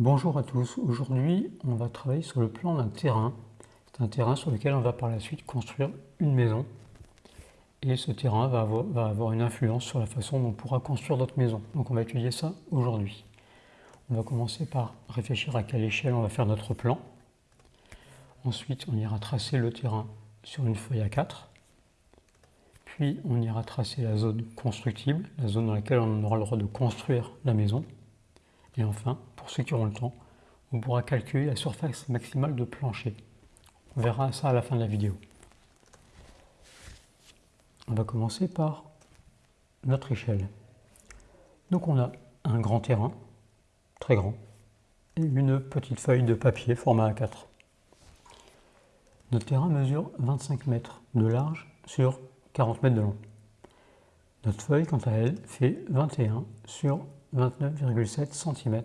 Bonjour à tous, aujourd'hui on va travailler sur le plan d'un terrain. C'est un terrain sur lequel on va par la suite construire une maison. Et ce terrain va avoir, une influence sur la façon dont on pourra construire notre maison. Donc on va étudier ça aujourd'hui. On va commencer par réfléchir à quelle échelle on va faire notre plan. Ensuite on ira tracer le terrain sur une feuille à 4. Puis on ira tracer la zone constructible, la zone dans laquelle on aura le droit de construire la maison. Et enfin, pour ceux qui auront le temps, on pourra calculer la surface maximale de plancher. On verra ça à la fin de la vidéo. On va commencer par notre échelle. Donc on a un grand terrain, très grand, et une petite feuille de papier format A4. Notre terrain mesure 25 mètres de large sur 40 mètres de long. Notre feuille, quant à elle, fait 21 sur 29,7 cm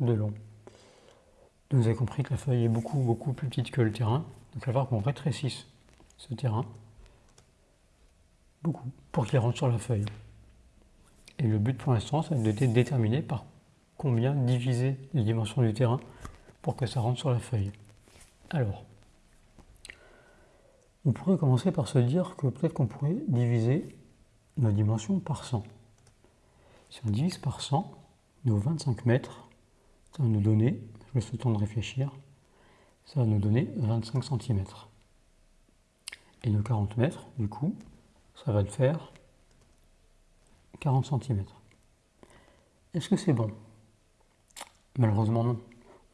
de long. vous avez compris que la feuille est beaucoup, beaucoup plus petite que le terrain. Donc il va falloir qu'on rétrécisse ce terrain beaucoup pour qu'il rentre sur la feuille. Et le but pour l'instant, c'est de déterminer par combien diviser les dimensions du terrain pour que ça rentre sur la feuille. Alors, on pourrait commencer par se dire que peut-être qu'on pourrait diviser nos dimensions par 100. Si on divise par 100, nos 25 mètres, ça va nous donner, je laisse le temps de réfléchir, ça va nous donner 25 cm. Et nos 40 mètres, du coup, ça va le faire 40 cm. Est-ce que c'est bon? Malheureusement non.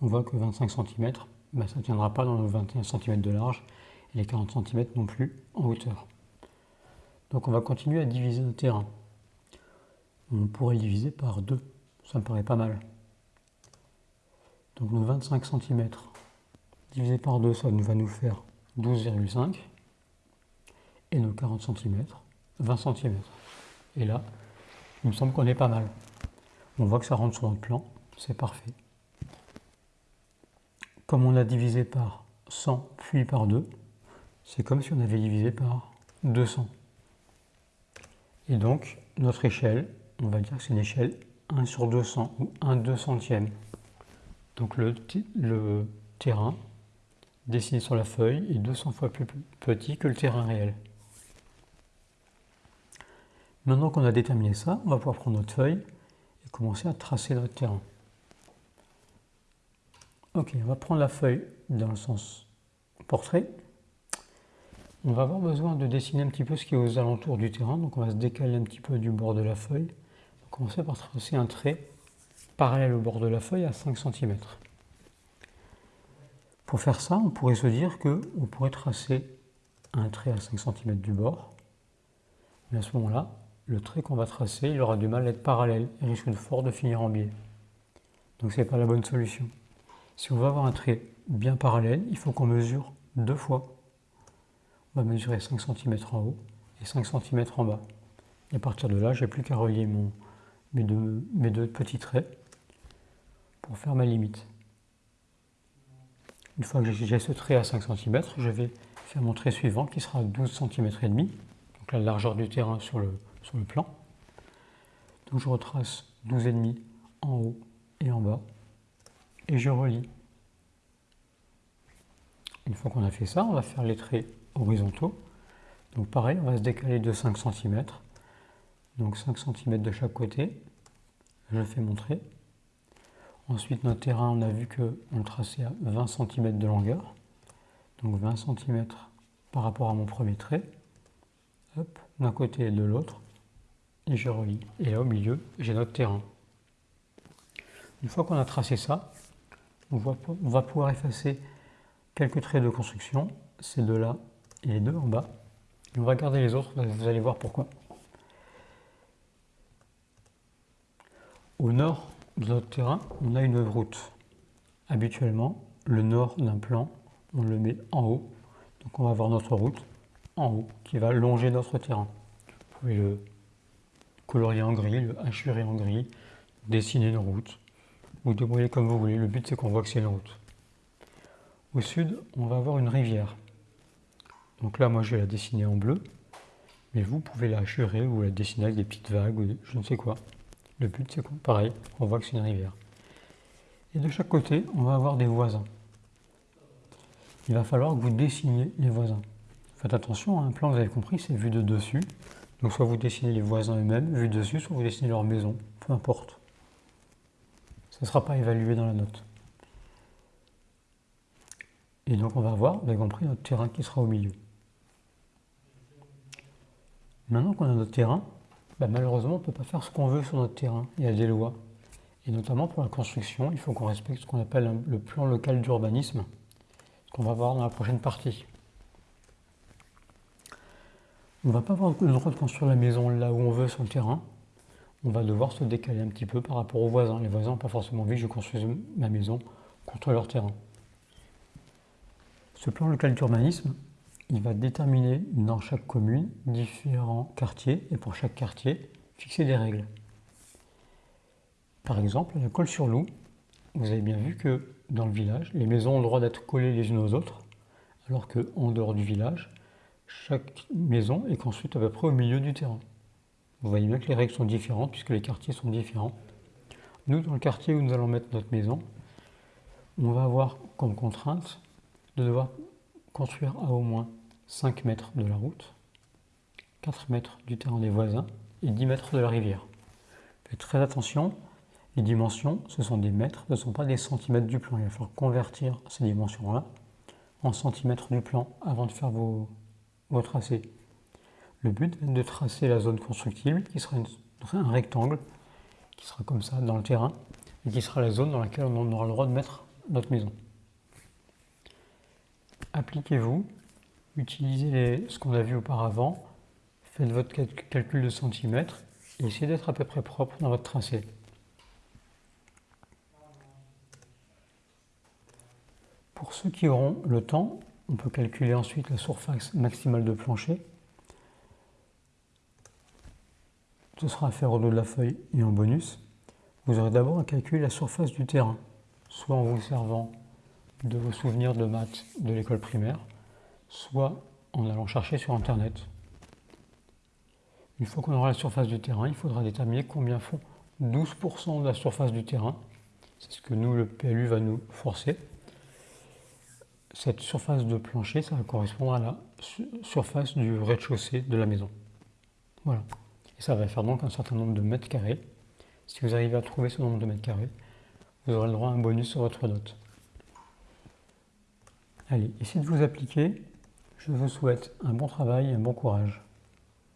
On voit que 25 cm, bah, ça ne tiendra pas dans nos 21 cm de large et les 40 cm non plus en hauteur. Donc on va continuer à diviser le terrain on pourrait diviser par 2. Ça me paraît pas mal. Donc nos 25 cm divisé par 2, ça va nous faire 12,5. Et nos 40 cm, 20 cm. Et là, il me semble qu'on est pas mal. On voit que ça rentre sur notre plan, c'est parfait. Comme on a divisé par 100 puis par 2, c'est comme si on avait divisé par 200. Et donc, notre échelle, on va dire que c'est une échelle 1 sur 200 ou 1 200e. Donc le, le terrain dessiné sur la feuille est 200 fois plus petit que le terrain réel. Maintenant qu'on a déterminé ça, on va pouvoir prendre notre feuille et commencer à tracer notre terrain. Ok, on va prendre la feuille dans le sens portrait. On va avoir besoin de dessiner un petit peu ce qui est aux alentours du terrain, donc on va se décaler un petit peu du bord de la feuille commencer par tracer un trait parallèle au bord de la feuille à 5 cm. Pour faire ça, on pourrait se dire qu'on pourrait tracer un trait à 5 cm du bord, mais à ce moment-là, le trait qu'on va tracer, il aura du mal à être parallèle et risque de fort de finir en biais. Donc ce n'est pas la bonne solution. Si on veut avoir un trait bien parallèle, il faut qu'on mesure deux fois. On va mesurer 5 cm en haut et 5 cm en bas. Et à partir de là, j'ai plus qu'à relier mon, mes deux, petits traits pour faire ma limite. Une fois que j'ai ce trait à 5 cm, je vais faire mon trait suivant qui sera 12 cm et demi, donc la largeur du terrain sur le, plan. Donc je retrace 12,5 en haut et en bas et je relie. Une fois qu'on a fait ça, on va faire les traits horizontaux. Donc pareil, on va se décaler de 5 cm donc 5 cm de chaque côté. Je fais mon trait. Ensuite, notre terrain, on a vu qu'on le traçait à 20 cm de longueur. Donc 20 cm par rapport à mon premier trait. Hop, d'un côté et de l'autre. Et je relie. Et là, au milieu, j'ai notre terrain. Une fois qu'on a tracé ça, on on va pouvoir effacer quelques traits de construction, ces deux-là et les deux en bas. on va garder les autres, vous allez voir pourquoi. Au nord de notre terrain, on a une route. Habituellement, le nord d'un plan, on le met en haut. Donc on va avoir notre route en haut qui va longer notre terrain. Vous pouvez le colorier en gris, le hachurer en gris, dessiner une route. Vous débrouillez comme vous voulez, le but c'est qu'on voit que c'est une route. Au sud, on va avoir une rivière. Donc là, moi je vais la dessiner en bleu, mais vous pouvez la hachurer ou la dessiner avec des petites vagues ou je ne sais quoi. Le but, c'est quoi Pareil, on voit que c'est une rivière. Et de chaque côté, on va avoir des voisins. Il va falloir que vous dessiniez les voisins. Faites attention, un plan, vous avez compris, c'est vu de dessus. Donc soit vous dessinez les voisins eux-mêmes, vu de dessus, soit vous dessinez leur maison, peu importe. Ça ne sera pas évalué dans la note. Et donc on va avoir, vous avez compris, notre terrain qui sera au milieu. Maintenant qu'on a notre terrain, bah, malheureusement on ne peut pas faire ce qu'on veut sur notre terrain. Il y a des lois. Et notamment pour la construction, il faut qu'on respecte ce qu'on appelle le plan local d'urbanisme, qu'on va voir dans la prochaine partie. On ne va pas avoir le droit de construire la maison là où on veut sur le terrain. On va devoir se décaler un petit peu par rapport aux voisins. Les voisins n'ont pas forcément envie que je construise ma maison contre leur terrain. Ce plan local d'urbanisme, il va déterminer dans chaque commune différents quartiers et pour chaque quartier, fixer des règles. Par exemple, la Colle-sur-Loup, vous avez bien vu que dans le village, les maisons ont le droit d'être collées les unes aux autres, alors qu'en dehors du village, chaque maison est construite à peu près au milieu du terrain. Vous voyez bien que les règles sont différentes puisque les quartiers sont différents. Nous, dans le quartier où nous allons mettre notre maison, on va avoir comme contrainte de devoir construire à au moins 5 mètres de la route, 4 mètres du terrain des voisins et 10 mètres de la rivière. Faites très attention, les dimensions, ce sont des mètres, ce ne sont pas des centimètres du plan. Il va falloir convertir ces dimensions-là en centimètres du plan avant de faire vos, tracés. Le but est de tracer la zone constructible, qui sera un rectangle, qui sera comme ça dans le terrain, et qui sera la zone dans laquelle on aura le droit de mettre notre maison. Appliquez-vous, utilisez ce qu'on a vu auparavant, faites votre calcul de centimètres, et essayez d'être à peu près propre dans votre tracé. Pour ceux qui auront le temps, on peut calculer ensuite la surface maximale de plancher. Ce sera à faire au dos de la feuille et en bonus. Vous aurez d'abord à calculer la surface du terrain, soit en vous servant de vos souvenirs de maths de l'école primaire, soit en allant chercher sur Internet. Une fois qu'on aura la surface du terrain, il faudra déterminer combien font 12% de la surface du terrain. C'est ce que nous, le PLU, va nous forcer cette surface de plancher, ça va correspondre à la surface du rez-de-chaussée de la maison. Voilà. Et ça va faire donc un certain nombre de mètres carrés. Si vous arrivez à trouver ce nombre de mètres carrés, vous aurez le droit à un bonus sur votre note. Allez, essayez de vous appliquer. Je vous souhaite un bon travail et un bon courage.